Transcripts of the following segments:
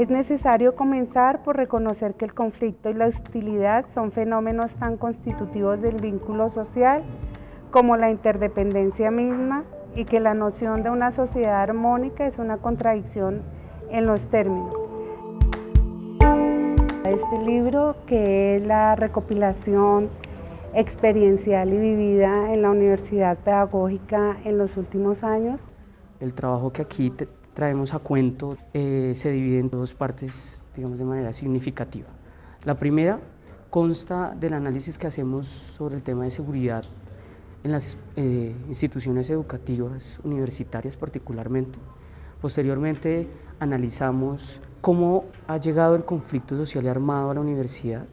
Es necesario comenzar por reconocer que el conflicto y la hostilidad son fenómenos tan constitutivos del vínculo social como la interdependencia misma y que la noción de una sociedad armónica es una contradicción en los términos. Este libro, que es la recopilación experiencial y vivida en la Universidad Pedagógica en los últimos años. El trabajo que aquí traemos a cuento eh, se divide en dos partes, digamos, de manera significativa. La primera consta del análisis que hacemos sobre el tema de seguridad en las eh, instituciones educativas, universitarias particularmente. Posteriormente analizamos cómo ha llegado el conflicto social y armado a la universidad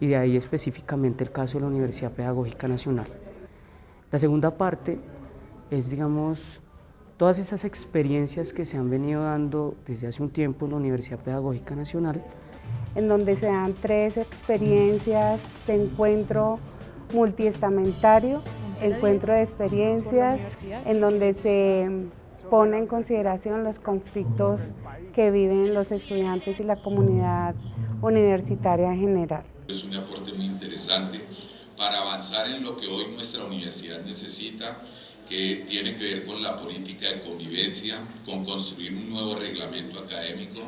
y de ahí específicamente el caso de la Universidad Pedagógica Nacional. La segunda parte es, digamos, todas esas experiencias que se han venido dando desde hace un tiempo en la Universidad Pedagógica Nacional. En donde se dan tres experiencias de encuentro multiestamentario, encuentro de experiencias, en donde se pone en consideración los conflictos que viven los estudiantes y la comunidad universitaria en general. Es un aporte muy interesante para avanzar en lo que hoy nuestra universidad necesita, que tiene que ver con la política de convivencia, con construir un nuevo reglamento académico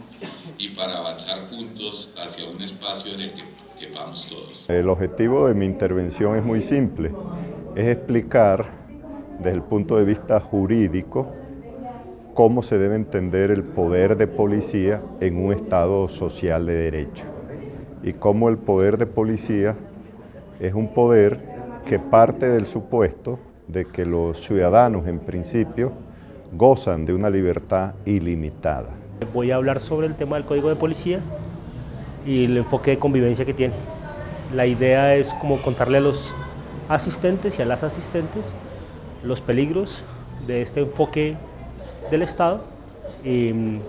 y para avanzar juntos hacia un espacio en el que quepamos todos. El objetivo de mi intervención es muy simple, es explicar desde el punto de vista jurídico cómo se debe entender el poder de policía en un Estado social de derecho y cómo el poder de policía es un poder que parte del supuesto de que los ciudadanos en principio gozan de una libertad ilimitada. Voy a hablar sobre el tema del Código de Policía y el enfoque de convivencia que tiene. La idea es como contarle a los asistentes y a las asistentes los peligros de este enfoque del Estado y,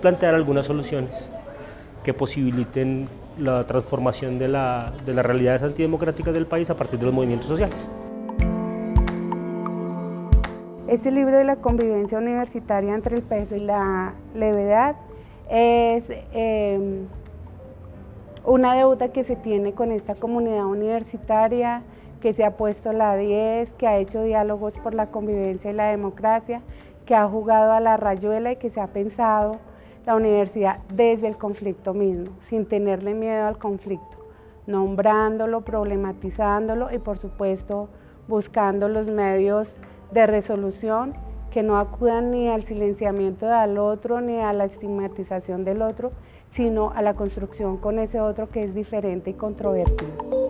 plantear algunas soluciones que posibiliten la transformación de, la, de las realidades antidemocráticas del país a partir de los movimientos sociales. Este libro de la convivencia universitaria entre el peso y la levedad es eh, una deuda que se tiene con esta comunidad universitaria, que se ha puesto la 10, que ha hecho diálogos por la convivencia y la democracia, que ha jugado a la rayuela y que se ha pensado la universidad desde el conflicto mismo, sin tenerle miedo al conflicto, nombrándolo, problematizándolo y por supuesto buscando los medios de resolución que no acudan ni al silenciamiento del otro ni a la estigmatización del otro, sino a la construcción con ese otro que es diferente y controvertido.